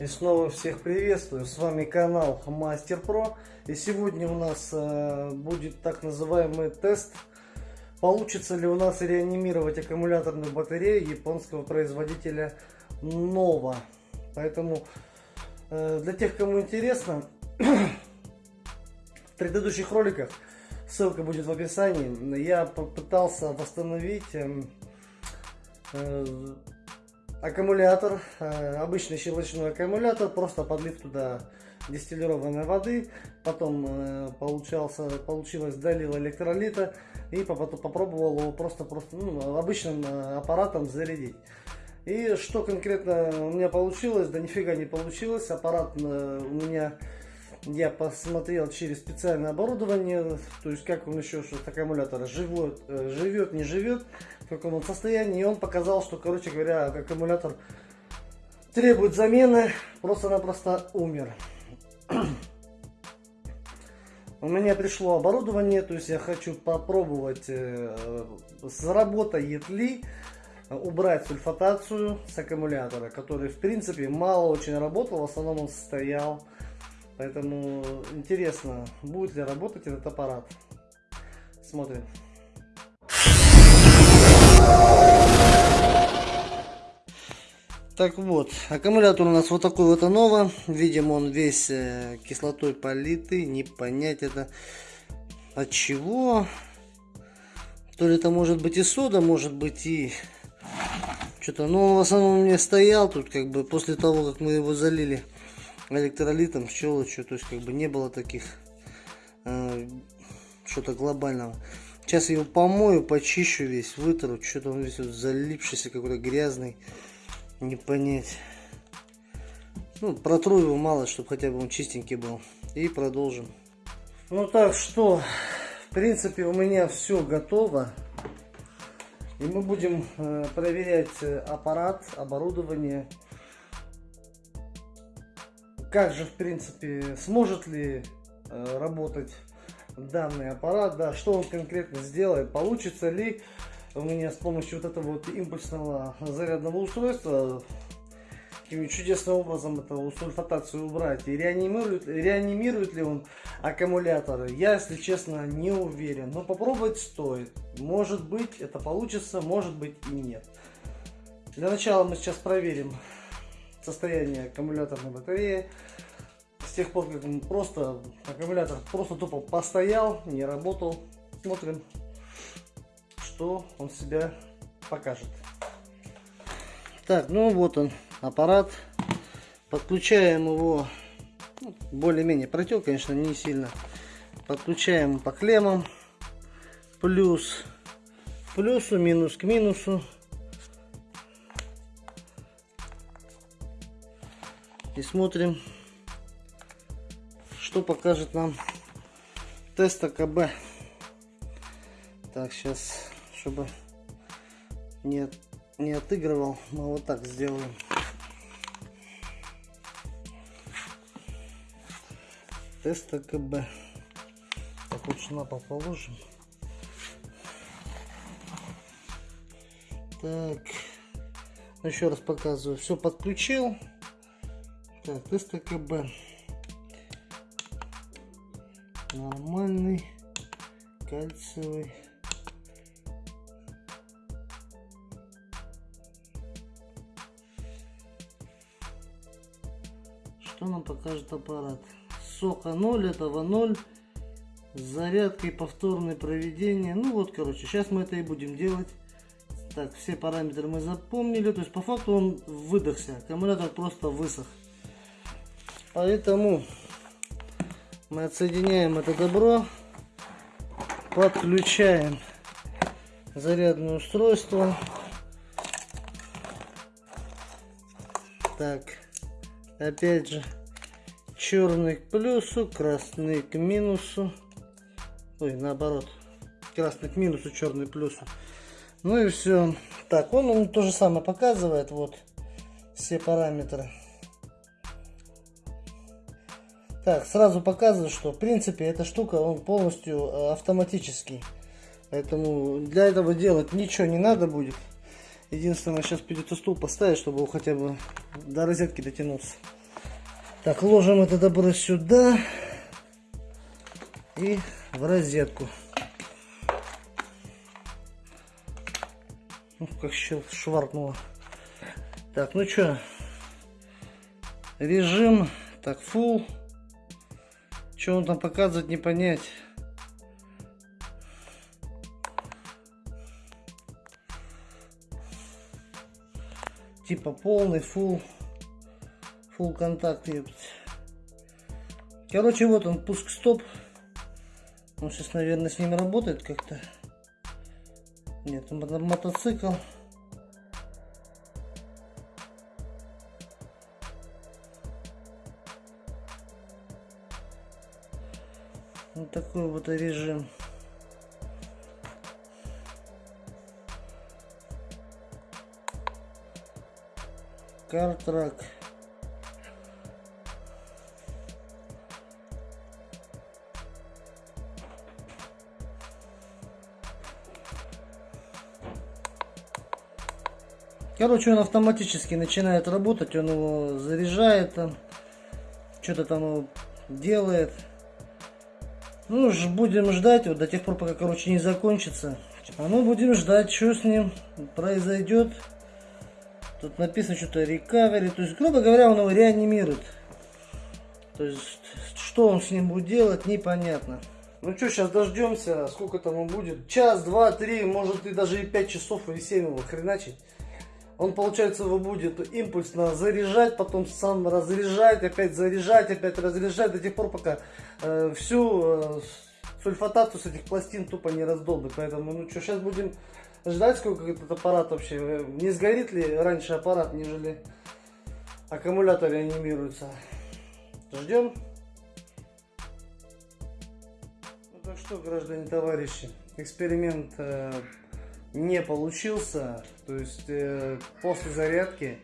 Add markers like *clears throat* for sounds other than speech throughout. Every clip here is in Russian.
И снова всех приветствую, с вами канал Мастер Про. И сегодня у нас э, будет так называемый тест, получится ли у нас реанимировать аккумуляторную батарею японского производителя Nova. Поэтому э, для тех, кому интересно, *clears throat* в предыдущих роликах, ссылка будет в описании, я попытался восстановить эм, э, аккумулятор, э, обычный щелочной аккумулятор, просто подлив туда дистиллированной воды, потом э, получался, получилось долил электролита и попробовал его просто, просто ну, обычным э, аппаратом зарядить. И что конкретно у меня получилось? Да нифига не получилось. Аппарат у меня я посмотрел через специальное оборудование, то есть как он еще, что аккумулятор живет, живет, не живет каком он состоянии. И он показал, что, короче говоря, аккумулятор требует замены, просто-напросто умер. *clears throat* У меня пришло оборудование, то есть я хочу попробовать, э, заработает ли убрать сульфатацию с аккумулятора, который в принципе мало очень работал, в основном он стоял. Поэтому интересно, будет ли работать этот аппарат. Смотрим. Так вот, аккумулятор у нас вот такой вот Анова. Видим, он весь э, кислотой политый. Не понять это от чего. То ли это может быть и сода, может быть и что-то. Но он в основном у меня стоял тут, как бы после того, как мы его залили электролитом, щелочью. То есть, как бы не было таких э, что-то глобального. Сейчас я его помою, почищу весь, вытру. Что-то он весь вот залипшийся, какой-то грязный не понять. Ну, протру его мало, чтобы хотя бы он чистенький был. И продолжим. Ну так что, в принципе, у меня все готово. И мы будем э, проверять э, аппарат, оборудование. Как же, в принципе, сможет ли э, работать данный аппарат, да, что он конкретно сделает, получится ли у меня с помощью вот этого вот импульсного зарядного устройства каким чудесным образом эту сульфатацию убрать и реанимирует, реанимирует ли он аккумуляторы, я, если честно, не уверен. Но попробовать стоит. Может быть, это получится, может быть и нет. Для начала мы сейчас проверим состояние аккумуляторной батареи. С тех пор, как просто аккумулятор просто тупо постоял, не работал. Смотрим что он себя покажет. Так, ну вот он, аппарат. Подключаем его, ну, более-менее протек, конечно, не сильно. Подключаем по клеммам. Плюс к плюсу, минус к минусу. И смотрим, что покажет нам тест АКБ. Так, сейчас чтобы не, не отыгрывал, мы вот так сделаем. Тест АКБ. Так лучше на пол положим. Так. Еще раз показываю. Все подключил. Так, тест АКБ. Нормальный. Кальциевый. Что нам покажет аппарат? Сока 0, этого 0. С зарядкой, повторное проведение. Ну вот, короче, сейчас мы это и будем делать. Так, все параметры мы запомнили. То есть, по факту он выдохся. Аккумулятор просто высох. Поэтому мы отсоединяем это добро. Подключаем зарядное устройство. Так опять же черный к плюсу красный к минусу ой наоборот красный к минусу черный к плюсу ну и все так он, он то же самое показывает вот все параметры так сразу показываю что в принципе эта штука он полностью э, автоматический поэтому для этого делать ничего не надо будет Единственное, сейчас придется стул поставить, чтобы хотя бы до розетки дотянуться. Так, ложим это добро сюда и в розетку. Ну, как щел шваркнуло. Так, ну что, режим, так, full. Что он там показывает, не понять. Типа полный, full, full контакт. Короче, вот он, пуск стоп. Он сейчас, наверное, с ним работает как-то. Нет, мотоцикл. Вот такой вот режим. Картрак. Короче, он автоматически начинает работать, он его заряжает, что-то там делает. Ну, будем ждать вот до тех пор, пока, короче, не закончится. А ну, будем ждать, что с ним произойдет. Тут написано что-то recovery. То есть, грубо говоря, он его реанимирует. То есть, что он с ним будет делать, непонятно. Ну что, сейчас дождемся, сколько там он будет. Час, два, три, может и даже и пять часов или семь его хреначить он, получается, его будет импульсно заряжать, потом сам разряжать, опять заряжать, опять разряжать, до тех пор, пока э, всю э, сульфатацию с этих пластин тупо не раздолбит. Поэтому, ну что, сейчас будем ждать, сколько этот аппарат вообще, не сгорит ли раньше аппарат, нежели аккумулятор реанимируется. Ждем. Ну так что, граждане товарищи, эксперимент э, не получился. То есть э, после зарядки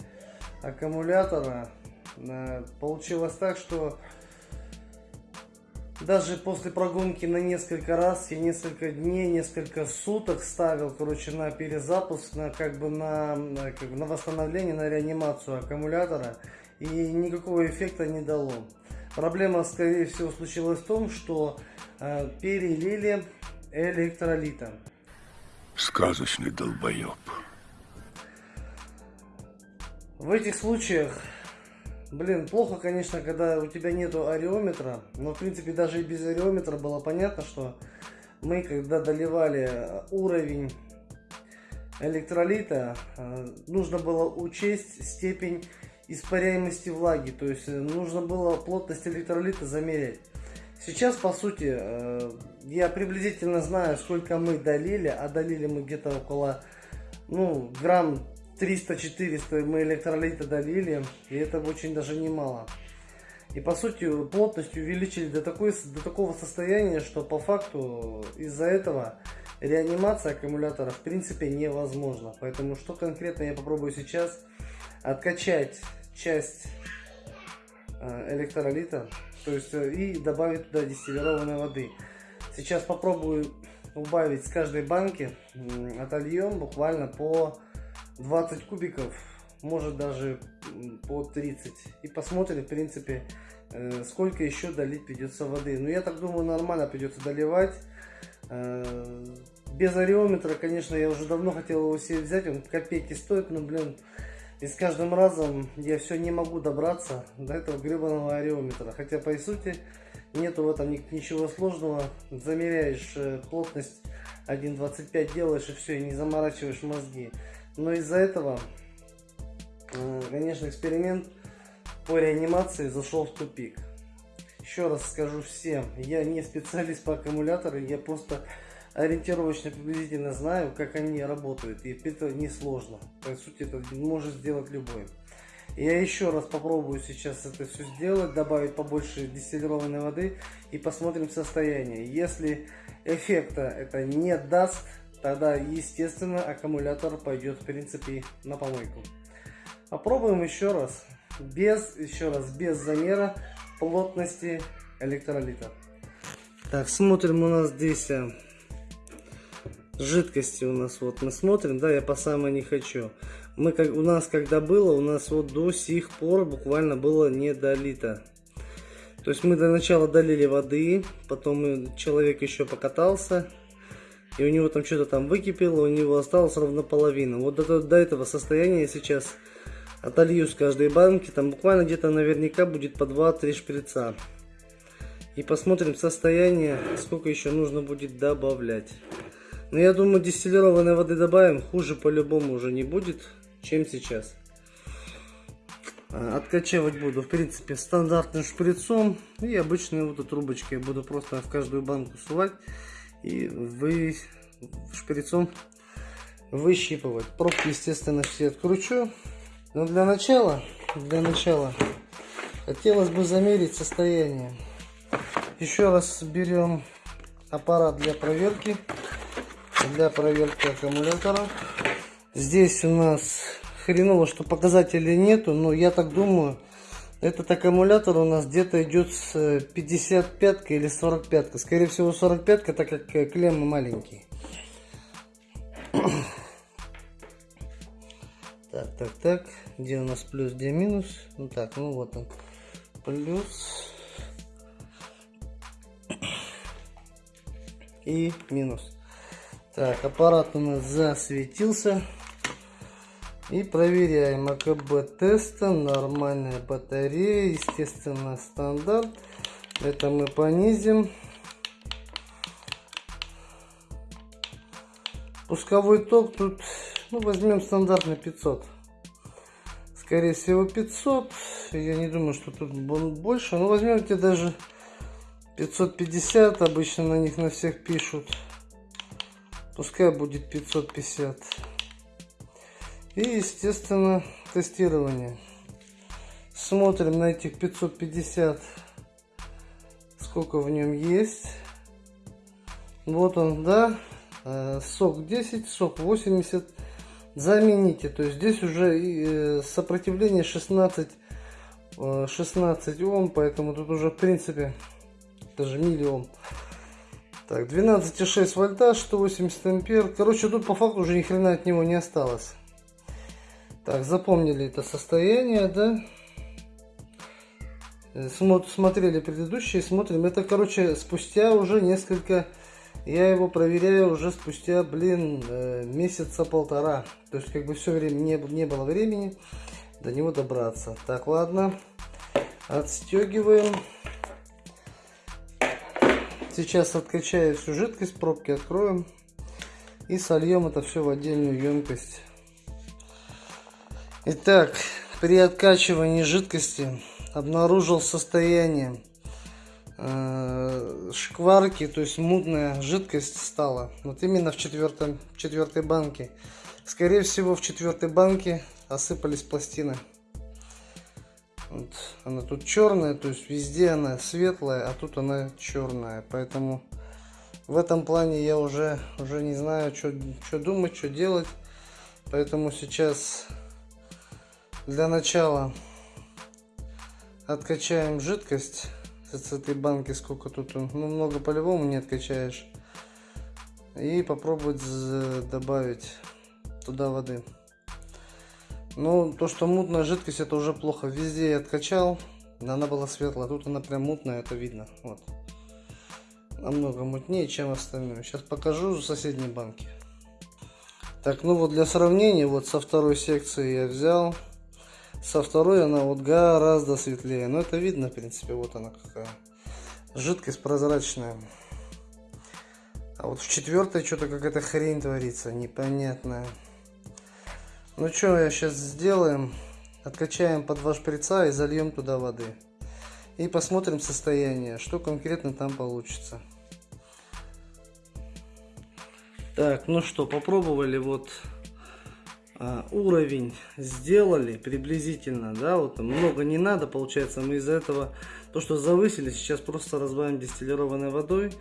аккумулятора э, получилось так, что даже после прогонки на несколько раз, я несколько дней, несколько суток ставил, короче, на перезапуск, на как бы на, как, на восстановление, на реанимацию аккумулятора. И никакого эффекта не дало. Проблема, скорее всего, случилась в том, что э, перелили электролитом. Сказочный долбоеб. В этих случаях, блин, плохо, конечно, когда у тебя нету ареометра, но, в принципе, даже и без ареометра было понятно, что мы, когда доливали уровень электролита, э, нужно было учесть степень испаряемости влаги, то есть э, нужно было плотность электролита замерять. Сейчас, по сути, э, я приблизительно знаю, сколько мы долили, а долили мы где-то около, ну, грамм 300-400 мы электролита долили, и это очень даже немало. И по сути плотность увеличили до, такой, до такого состояния, что по факту из-за этого реанимация аккумулятора в принципе невозможна. Поэтому что конкретно я попробую сейчас откачать часть э, электролита то есть э, и добавить туда дистиллированной воды. Сейчас попробую убавить с каждой банки, отольем буквально по 20 кубиков, может даже по 30. И посмотрим, в принципе, э, сколько еще долить придется воды. Но я так думаю, нормально придется доливать. Э, без ареометра, конечно, я уже давно хотел его себе взять, он копейки стоит, но, блин, и с каждым разом я все не могу добраться до этого гребаного ареометра. Хотя по сути нету в этом ничего сложного. Замеряешь э, плотность 1.25 делаешь и все, и не заморачиваешь мозги. Но из-за этого, э, конечно, эксперимент по реанимации зашел в тупик. Еще раз скажу всем, я не специалист по аккумулятору, я просто ориентировочно приблизительно знаю, как они работают. И это не сложно. По сути, это может сделать любой. Я еще раз попробую сейчас это все сделать, добавить побольше дистиллированной воды и посмотрим состояние. Если эффекта это не даст, тогда естественно аккумулятор пойдет в принципе на помойку. Попробуем еще раз, без, еще раз, без замера плотности электролита. Так, смотрим у нас здесь жидкости у нас вот мы смотрим, да, я по самой не хочу. Мы как у нас когда было, у нас вот до сих пор буквально было не долито. То есть мы до начала долили воды, потом человек еще покатался, и у него там что-то там выкипело, у него осталось ровно половина. Вот до, до этого состояния сейчас отолью с каждой банки, там буквально где-то наверняка будет по 2-3 шприца. И посмотрим состояние, сколько еще нужно будет добавлять. Но я думаю, дистиллированной воды добавим, хуже по-любому уже не будет, чем сейчас. А, откачивать буду, в принципе, стандартным шприцом и обычной вот этой трубочкой. Буду просто в каждую банку сувать и вы шприцом выщипывать. Пробки, естественно, все откручу. Но для начала, для начала хотелось бы замерить состояние. Еще раз берем аппарат для проверки, для проверки аккумулятора. Здесь у нас хреново, что показателей нету, но я так думаю, этот аккумулятор у нас где-то идет с 55 или 45. Скорее всего 45, так как клеммы маленькие. *coughs* Так, так, так. Где у нас плюс, где минус? Ну так, ну вот он. Плюс. *coughs* И минус. Так, аппарат у нас засветился. И проверяем АКБ теста, нормальная батарея, естественно стандарт. Это мы понизим. Пусковой ток тут, ну возьмем стандартный 500. Скорее всего 500, я не думаю, что тут больше, но возьмемте даже 550, обычно на них на всех пишут. Пускай будет 550. И, естественно, тестирование. Смотрим на этих 550, сколько в нем есть. Вот он, да, э, сок 10, сок 80. Замените, то есть здесь уже э, сопротивление 16, 16 э, Ом, поэтому тут уже в принципе даже миллиом. Так, 12,6 вольта, 180 ампер. Короче, тут по факту уже ни хрена от него не осталось. Так, запомнили это состояние, да? Э, смотрели предыдущие, смотрим. Это, короче, спустя уже несколько... Я его проверяю уже спустя, блин, э, месяца полтора. То есть, как бы все время не, не было времени до него добраться. Так, ладно. Отстегиваем. Сейчас откачаю всю жидкость, пробки откроем. И сольем это все в отдельную емкость. Итак, при откачивании жидкости обнаружил состояние э, шкварки, то есть мутная жидкость стала. Вот именно в четвертом, четвертой банке. Скорее всего, в четвертой банке осыпались пластины. Вот, она тут черная, то есть везде она светлая, а тут она черная. Поэтому в этом плане я уже, уже не знаю, что думать, что делать. Поэтому сейчас для начала откачаем жидкость с этой банки, сколько тут, ну много по-любому не откачаешь. И попробовать добавить туда воды. Ну, то, что мутная жидкость, это уже плохо. Везде я откачал, она была светлая, тут она прям мутная, это видно. Вот. Намного мутнее, чем остальное. Сейчас покажу в соседней банке. Так, ну вот для сравнения, вот со второй секции я взял со второй она вот гораздо светлее. Но это видно, в принципе, вот она какая. Жидкость прозрачная. А вот в четвертой что-то какая-то хрень творится, непонятная. Ну что, я сейчас сделаем. Откачаем по два шприца и зальем туда воды. И посмотрим состояние, что конкретно там получится. Так, ну что, попробовали вот а, уровень сделали приблизительно, да, вот много не надо, получается, мы из-за этого, то, что завысили, сейчас просто разбавим дистиллированной водой,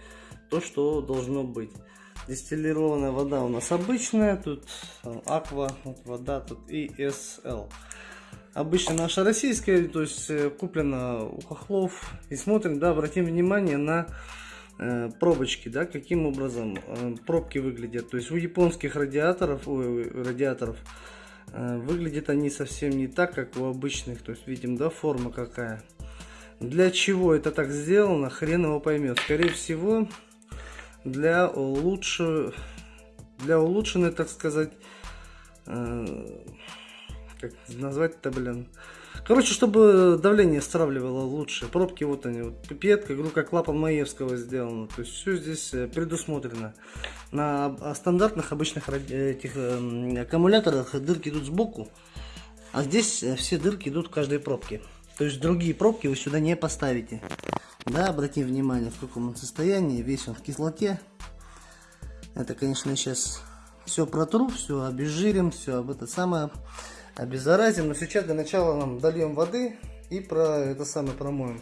то, что должно быть. Дистиллированная вода у нас обычная, тут аква, вот вода, тут ESL. Обычно наша российская, то есть э, куплена у хохлов. И смотрим, да, обратим внимание на Э, пробочки, да, каким образом э, пробки выглядят. То есть у японских радиаторов, у радиаторов Э, выглядят они совсем не так, как у обычных. То есть видим, да, форма какая. Для чего это так сделано, хрен его поймет. Скорее всего, для лучше, для улучшенной, так сказать, э, как назвать-то, блин. Короче, чтобы давление стравливало лучше. Пробки вот они, вот пипетка, говорю, как клапан Маевского сделано. То есть все здесь э, предусмотрено. На стандартных обычных этих э, аккумуляторах дырки идут сбоку, а здесь э, все дырки идут в каждой пробке. То есть другие пробки вы сюда не поставите. Да, обратим внимание, в каком он состоянии. Весь он в кислоте. Это, конечно, сейчас все протру, все обезжирим, все об это самое обеззаразим. Но сейчас для начала нам дольем воды и про это самое промоем.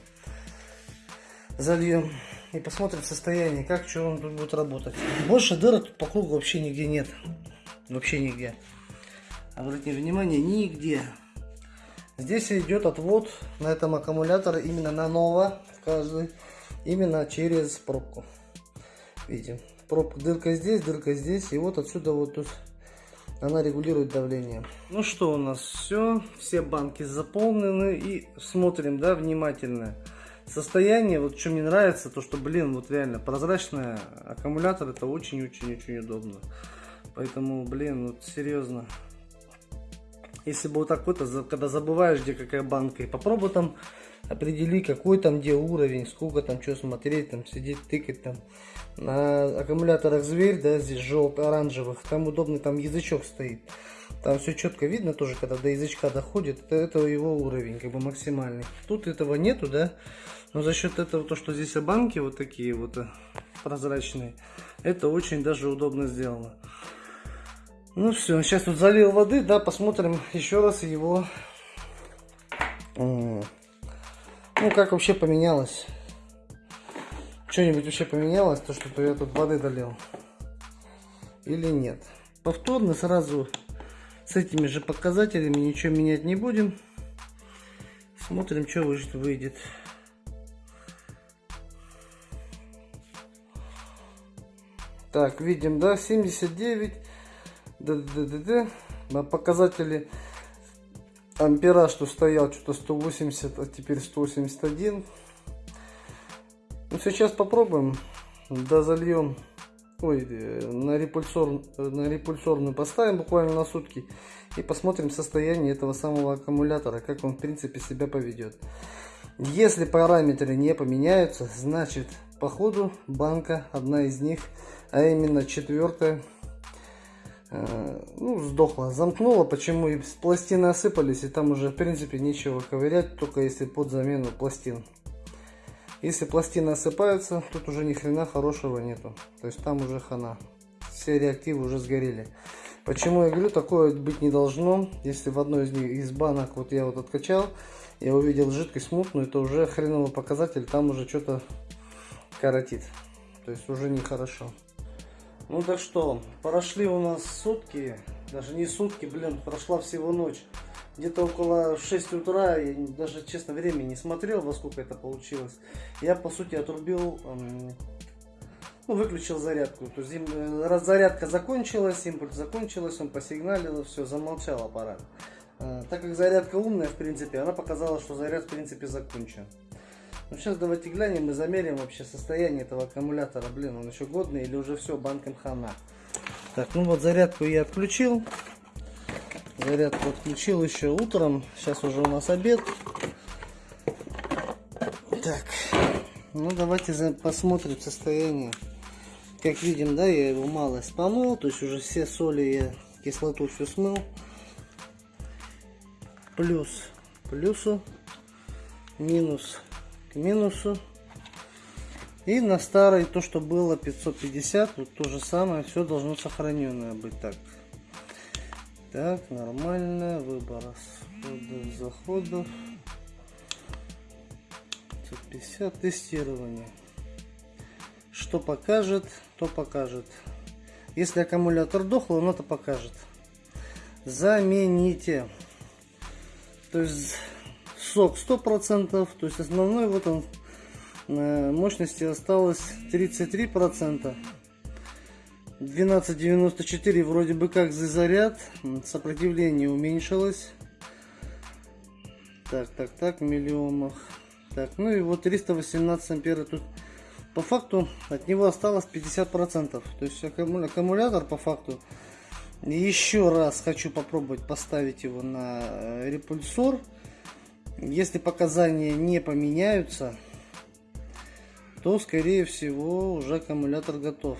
Зальем и посмотрим состояние, как что он тут будет работать. Больше дырок по кругу вообще нигде нет. Вообще нигде. Обратите внимание, нигде. Здесь идет отвод на этом аккумуляторе именно на ново каждый, именно через пробку. Видим, пробка, дырка здесь, дырка здесь, и вот отсюда вот тут она регулирует давление. Ну что у нас все, все банки заполнены и смотрим, да, внимательно. Состояние, вот что мне нравится, то что, блин, вот реально прозрачный аккумулятор, это очень-очень-очень удобно. Поэтому, блин, вот серьезно, если бы вот так вот, когда забываешь, где какая банка, и попробуй там определи, какой там где уровень, сколько там что смотреть, там сидеть, тыкать там. На аккумуляторах зверь, да, здесь желто-оранжевых, там удобный там язычок стоит. Там все четко видно тоже, когда до язычка доходит, это, это его уровень, как бы максимальный. Тут этого нету, да, но за счет этого, то, что здесь банки вот такие вот э, прозрачные, это очень даже удобно сделано. Ну все, сейчас тут залил воды, да, посмотрим еще раз его, ну как вообще поменялось. Что-нибудь вообще поменялось, то что я тут воды долил или нет. Повторно сразу с этими же показателями ничего менять не будем. Смотрим, что выйдет. Так, видим, да, 79 ДДД на показатели ампера, что стоял что-то 180, а теперь 181. Ну, сейчас попробуем, да зальем, ой, э, на, репульсор, на репульсорную поставим буквально на сутки и посмотрим состояние этого самого аккумулятора, как он в принципе себя поведет. Если параметры не поменяются, значит по ходу банка, одна из них, а именно четвертая, Э, ну, сдохла, замкнула, почему и пластины осыпались, и там уже, в принципе, нечего ковырять, только если под замену пластин. Если пластины осыпаются, тут уже ни хрена хорошего нету, то есть там уже хана, все реактивы уже сгорели. Почему я говорю, такое быть не должно, если в одной из них, из банок, вот я вот откачал, я увидел жидкость мутную, это уже хреновый показатель, там уже что-то коротит, то есть уже нехорошо. Ну так что, прошли у нас сутки, даже не сутки, блин, прошла всего ночь. Где-то около 6 утра, я даже, честно, времени не смотрел, во сколько это получилось. Я, по сути, отрубил, ну, выключил зарядку. То есть э, зарядка закончилась, импульс закончилась, он посигналил, все, замолчал аппарат. Э, так как зарядка умная, в принципе, она показала, что заряд, в принципе, закончен. Ну сейчас давайте глянем и замерим вообще состояние этого аккумулятора. Блин, он еще годный или уже все, банком хана. Так, ну вот зарядку я отключил. Зарядку отключил еще утром. Сейчас уже у нас обед. Так, ну давайте посмотрим состояние. Как видим, да, я его малость помыл. То есть уже все соли я кислоту все смыл. Плюс плюсу, минус минусу. И на старой, то что было 550, вот то же самое, все должно сохраненное быть так. Так, нормально, выбор расходов, заходов. 550, тестирование. Что покажет, то покажет. Если аккумулятор дохлый, он это покажет. Замените. То есть сок 100%, то есть основной вот он э, мощности осталось 33%. 12.94 вроде бы как за заряд. Сопротивление уменьшилось. Так, так, так, в миллионах. Так, ну и вот 318 ампер тут по факту от него осталось 50%. То есть аккумулятор по факту еще раз хочу попробовать поставить его на э, репульсор. Если показания не поменяются, то скорее всего уже аккумулятор готов.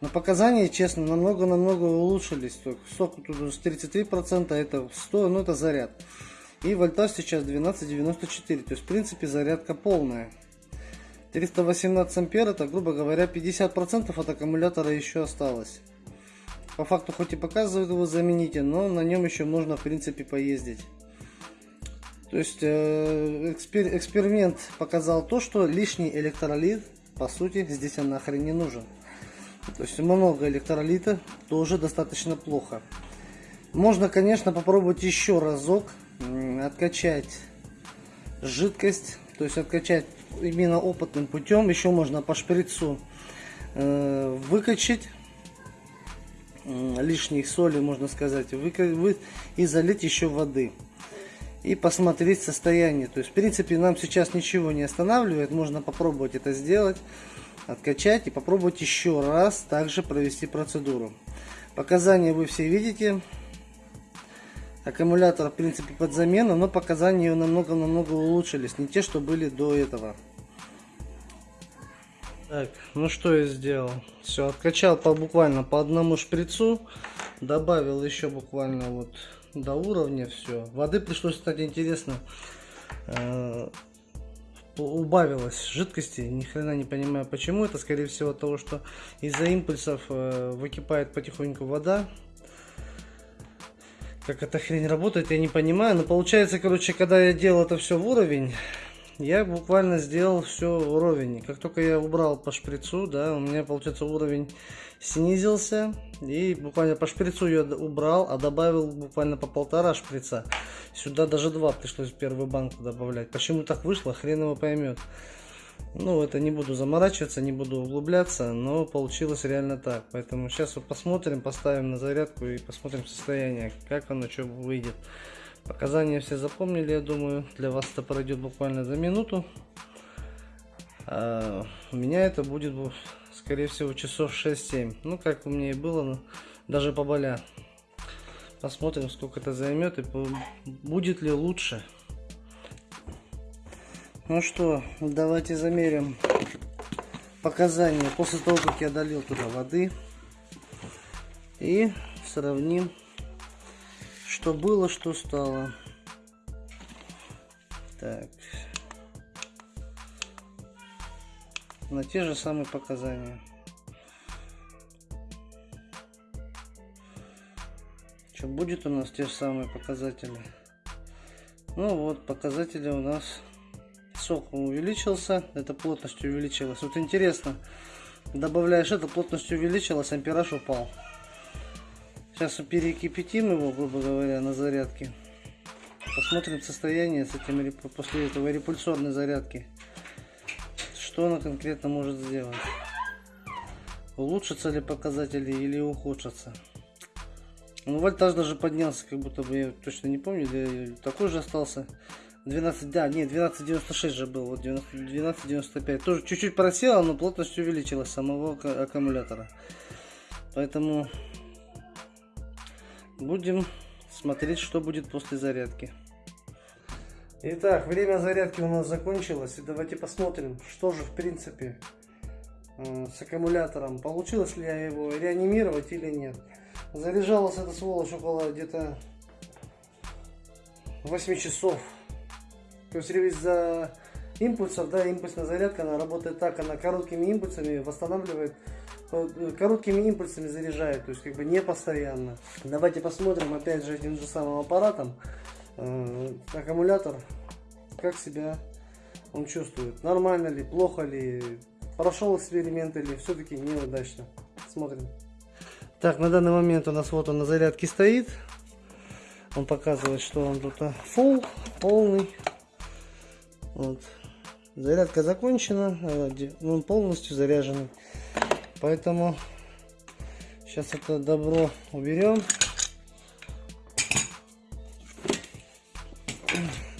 Но показания, честно, намного-намного улучшились. Сок тут с 33%, это 100, ну это заряд. И вольтаж сейчас 12.94, то есть в принципе зарядка полная. 318 ампер, это грубо говоря 50% от аккумулятора еще осталось. По факту хоть и показывают его замените, но на нем еще можно в принципе поездить. То есть э, экспер, эксперимент показал то, что лишний электролит по сути здесь он нахрен не нужен. То есть много электролита тоже достаточно плохо. Можно, конечно, попробовать еще разок откачать жидкость, то есть откачать именно опытным путем. Еще можно по шприцу э, выкачать лишних соли, можно сказать, вы, вы, и залить еще воды. И посмотреть состояние. То есть, в принципе, нам сейчас ничего не останавливает. Можно попробовать это сделать, откачать и попробовать еще раз также провести процедуру. Показания вы все видите. Аккумулятор, в принципе, под замену, но показания намного-намного улучшились. Не те, что были до этого. Так, ну что я сделал? Все, откачал по, буквально по одному шприцу. Добавил еще буквально вот до уровня все. Воды пришлось, кстати, интересно. Э, убавилось жидкости. Ни хрена не понимаю почему. Это скорее всего того, что из-за импульсов э, выкипает потихоньку вода. Как эта хрень работает, я не понимаю. Но получается, короче, когда я делал это все в уровень, я буквально сделал все уровень. Как только я убрал по шприцу, да, у меня получается уровень снизился. И буквально по шприцу я убрал, а добавил буквально по полтора шприца. Сюда даже два пришлось первую банку добавлять. Почему так вышло, хрен его поймет. Ну, это не буду заморачиваться, не буду углубляться, но получилось реально так. Поэтому сейчас вот посмотрим, поставим на зарядку и посмотрим состояние, как оно, что выйдет. Показания все запомнили, я думаю. Для вас это пройдет буквально за минуту. А у меня это будет, скорее всего, часов 6-7. Ну, как у меня и было, даже поболя. Посмотрим, сколько это займет и будет ли лучше. Ну что, давайте замерим показания после того, как я долил туда воды. И сравним что было, что стало. Так. На те же самые показания. Что будет у нас те же самые показатели? Ну вот, показатели у нас сок увеличился, это плотностью увеличилось. Вот интересно, добавляешь это, плотностью увеличилась, ампераж упал. Сейчас перекипятим его, грубо говоря, на зарядке. Посмотрим состояние с этим после этого репульсорной зарядки. Что она конкретно может сделать. Улучшится ли показатели или ухудшатся. Ну, вольтаж даже поднялся, как будто бы, я точно не помню, или такой же остался. 12, да, нет, 12.96 же был, вот 12.95. Тоже чуть-чуть просела, но плотность увеличилась самого аккумулятора. Поэтому будем смотреть, что будет после зарядки. Итак, время зарядки у нас закончилось. И давайте посмотрим, что же в принципе с аккумулятором. Получилось ли его реанимировать или нет. Заряжалась эта сволочь около где-то 8 часов. То есть из-за импульсов, да, импульсная зарядка, она работает так, она короткими импульсами восстанавливает короткими импульсами заряжает, то есть как бы не постоянно. Давайте посмотрим опять же этим же самым аппаратом э, аккумулятор, как себя он чувствует. Нормально ли, плохо ли, прошел эксперимент или все-таки неудачно. Смотрим. Так, на данный момент у нас вот он на зарядке стоит. Он показывает, что он тут full, полный. Вот. Зарядка закончена, э, он полностью заряженный. Поэтому Сейчас это добро уберем.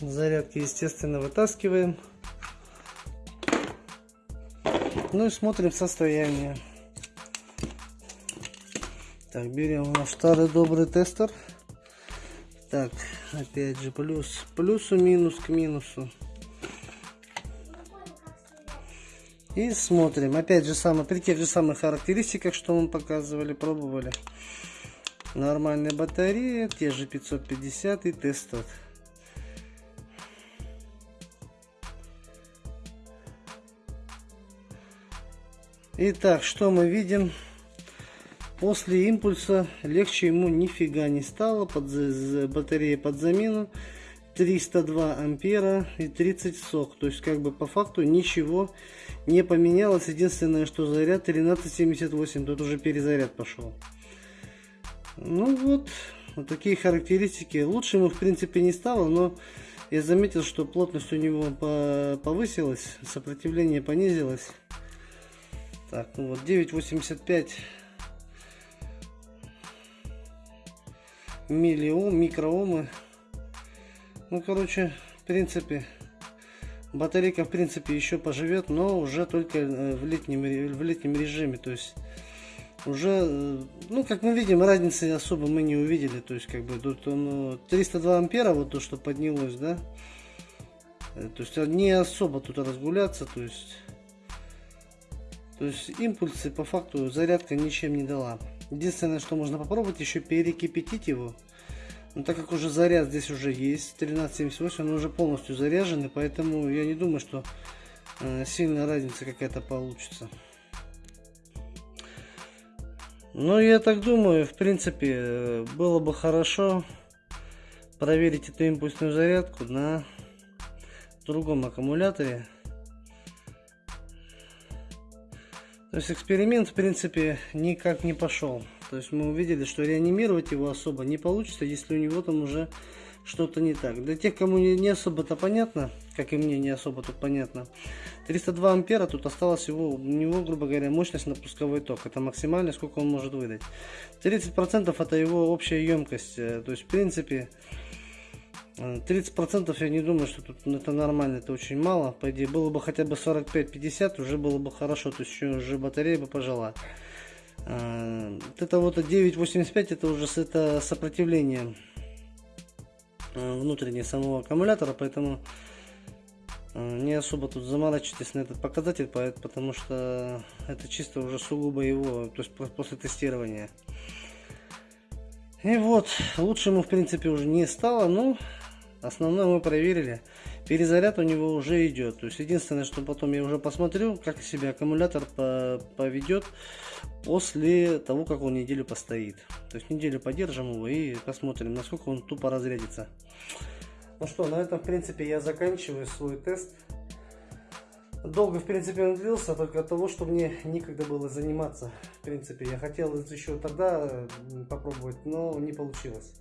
Зарядки, естественно, вытаскиваем. Ну и смотрим состояние. Так, берем наш старый добрый тестер. Так, опять же, плюс, плюсу, минус к минусу. И смотрим. Опять же самое, при тех же самых характеристиках, что мы показывали, пробовали. Нормальная батарея, те же 550 и тестот. Итак, что мы видим? После импульса легче ему нифига не стало. Под, батарея под замену. 302 ампера и 30 сок. То есть как бы по факту ничего не поменялось. Единственное, что заряд 1378. Тут уже перезаряд пошел. Ну вот, вот такие характеристики. Лучше ему в принципе не стало, но я заметил, что плотность у него повысилась, сопротивление понизилось. Так, ну вот 9,85 миллиом, микроомы. Ну, короче, в принципе, батарейка, в принципе, еще поживет, но уже только э, в летнем, в летнем режиме. То есть, уже, э, ну, как мы видим, разницы особо мы не увидели. То есть, как бы, тут ну, 302 ампера, вот то, что поднялось, да. Э, то есть, не особо тут разгуляться, то есть... То есть импульсы по факту зарядка ничем не дала. Единственное, что можно попробовать, еще перекипятить его. Но так как уже заряд здесь уже есть, 1378, он уже полностью заряжен, и поэтому я не думаю, что э, сильная разница какая-то получится. Ну, я так думаю, в принципе, э, было бы хорошо проверить эту импульсную зарядку на другом аккумуляторе. То есть эксперимент, в принципе, никак не пошел. То есть мы увидели, что реанимировать его особо не получится, если у него там уже что-то не так. Для тех, кому не, особо-то понятно, как и мне не особо тут понятно, 302 ампера тут осталось его, у него, грубо говоря, мощность на пусковой ток. Это максимально, сколько он может выдать. 30% это его общая емкость. Э, то есть, в принципе, 30% я не думаю, что тут это нормально, это очень мало. По идее, было бы хотя бы 45-50, уже было бы хорошо, то есть еще уже батарея бы пожила. Вот это вот 9.85, это уже это сопротивление а, внутреннее самого аккумулятора, поэтому а, не особо тут заморачивайтесь на этот показатель, потому что это чисто уже сугубо его, то есть после тестирования. И вот, лучше ему в принципе уже не стало, но Основное мы проверили. Перезаряд у него уже идет. То есть единственное, что потом я уже посмотрю, как себя аккумулятор поведет после того, как он неделю постоит. То есть неделю подержим его и посмотрим, насколько он тупо разрядится. Ну что, на этом в принципе я заканчиваю свой тест. Долго, в принципе, он длился, только от того, что мне некогда было заниматься. В принципе, я хотел еще тогда попробовать, но не получилось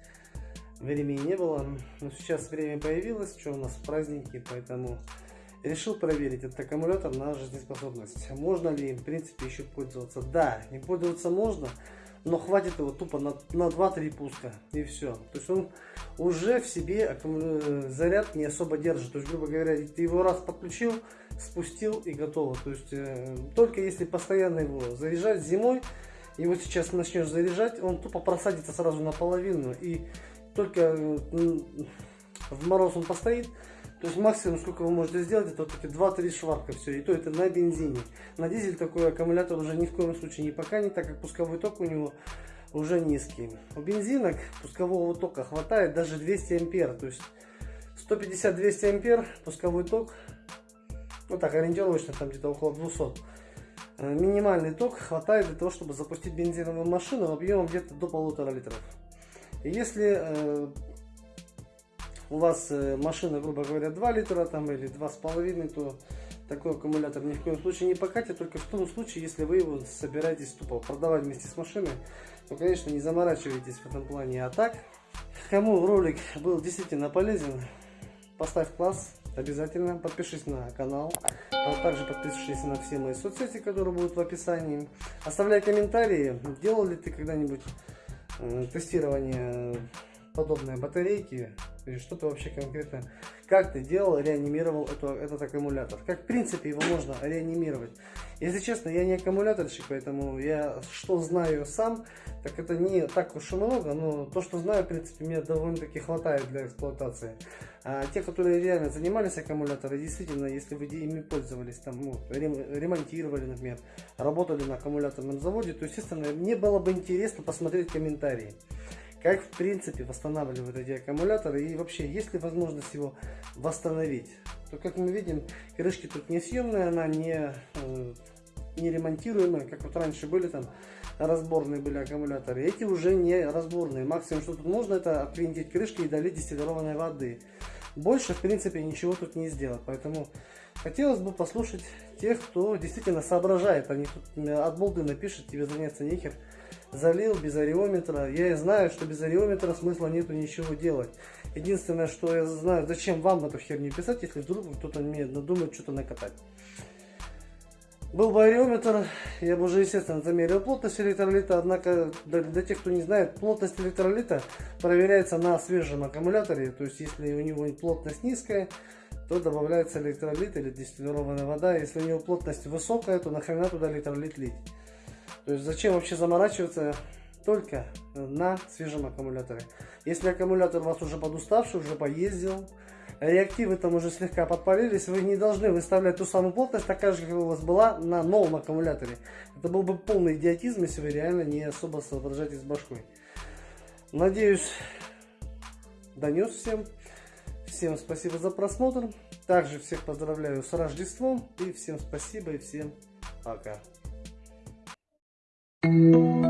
времени не было. Но сейчас время появилось, что у нас праздники, поэтому решил проверить этот аккумулятор на жизнеспособность. Можно ли им, в принципе, еще пользоваться? Да, не пользоваться можно, но хватит его тупо на, на 2-3 пуска и все. То есть он уже в себе э, заряд не особо держит. То есть, грубо говоря, ты его раз подключил, спустил и готово. То есть э, только если постоянно его заряжать зимой, его сейчас начнешь заряжать, он тупо просадится сразу наполовину и только в мороз он постоит. То есть максимум, сколько вы можете сделать, это вот эти 2-3 шварка, все. И то это на бензине. На дизель такой аккумулятор уже ни в коем случае не поканит, так как пусковой ток у него уже низкий. У бензинок пускового тока хватает даже 200 ампер. То есть 150-200 ампер пусковой ток. Ну так, ориентировочно там где-то около 200. Э, минимальный ток хватает для того, чтобы запустить бензиновую машину объемом где-то до полутора литров. Если э, у вас э, машина, грубо говоря, 2 литра там, или 2,5, то такой аккумулятор ни в коем случае не покатит, только в том случае, если вы его собираетесь тупо продавать вместе с машиной, то, конечно, не заморачивайтесь в этом плане. А так, кому ролик был действительно полезен, поставь класс, обязательно подпишись на канал. А также подпишись на все мои соцсети, которые будут в описании. Оставляй комментарии, делал ли ты когда-нибудь тестирование подобной батарейки, или что ты вообще конкретно, как ты делал, реанимировал эту, этот аккумулятор, как в принципе его можно реанимировать. Если честно, я не аккумуляторщик, поэтому я что знаю сам, так это не так уж и много, но то, что знаю, в принципе, мне довольно-таки хватает для эксплуатации. А те, которые реально занимались аккумуляторами, действительно, если вы ими пользовались, там, ну, ремонтировали, например, работали на аккумуляторном заводе, то, естественно, мне было бы интересно посмотреть комментарии как в принципе восстанавливают эти аккумуляторы и вообще есть ли возможность его восстановить. То как мы видим, крышки тут не съемные, она не, э, не ремонтируемая, как вот раньше были там разборные были аккумуляторы. Эти уже не разборные. Максимум, что тут можно, это отвинтить крышки и долить дистиллированной воды. Больше, в принципе, ничего тут не сделать. Поэтому хотелось бы послушать тех, кто действительно соображает. Они тут от болды напишут, тебе заняться нехер залил без ареометра. Я и знаю, что без ареометра смысла нету ничего делать. Единственное, что я знаю, зачем вам эту херню писать, если вдруг кто-то мне надумает что-то накатать. Был бы ареометр, я бы уже, естественно, замерил плотность электролита, однако для, для тех, кто не знает, плотность электролита проверяется на свежем аккумуляторе, то есть если у него плотность низкая, то добавляется электролит или дистиллированная вода, если у него плотность высокая, то нахрена туда электролит лить. То есть зачем вообще заморачиваться только на свежем аккумуляторе. Если аккумулятор у вас уже подуставший, уже поездил, реактивы там уже слегка подпалились, вы не должны выставлять ту самую плотность, такая же, как у вас была на новом аккумуляторе. Это был бы полный идиотизм, если вы реально не особо соображаете с башкой. Надеюсь, донес всем. Всем спасибо за просмотр. Также всех поздравляю с Рождеством. И всем спасибо и всем пока. Música